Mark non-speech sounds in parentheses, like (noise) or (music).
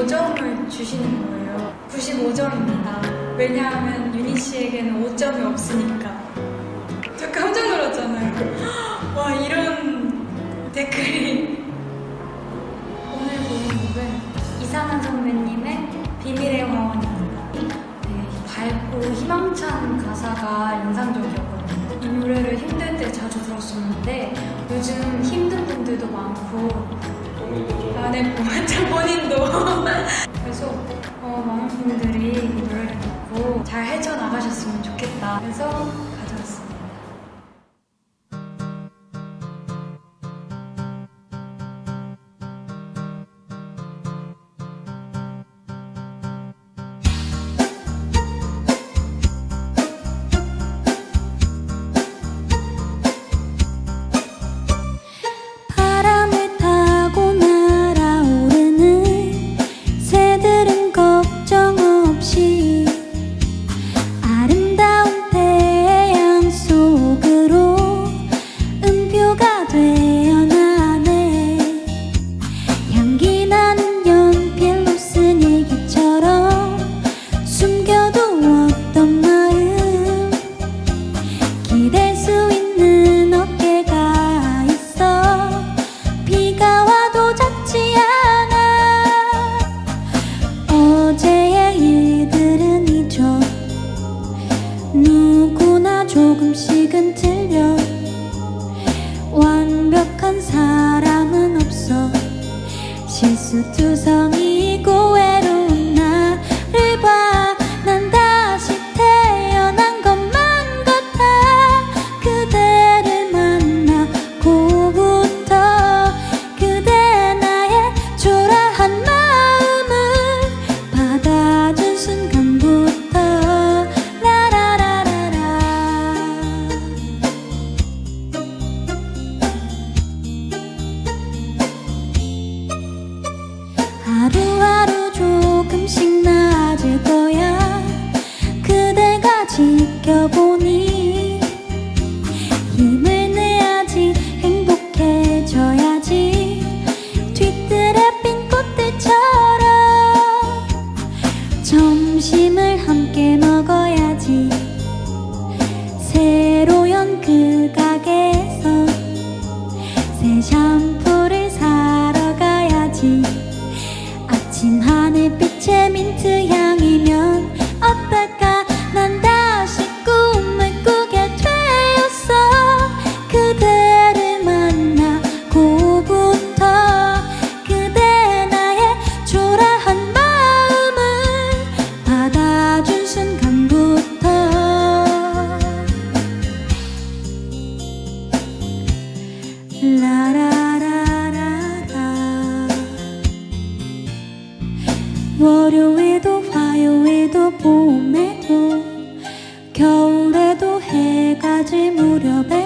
5점을 주시는 거예요. 95점입니다. 왜냐하면 유니 씨에게는 5점이 없으니까. 저 깜짝 놀랐잖아요. 와 이런 댓글이 (laughs) 오늘 보는 곡은 이상한 선배님의 비밀의 화원입니다. 되게 밝고 희망찬 가사가 인상적이었거든요. 이 노래를 힘들 때 자주 들었었는데 요즘 힘든 분들도 많고 안에 보호자 본인도. (laughs) 그래서 어, 많은 분들이 이 노래를 듣고 잘 헤쳐나가셨으면 좋겠다. 그래서 월요일도 화요일도 봄에도 겨울에도 해가 질 무렵에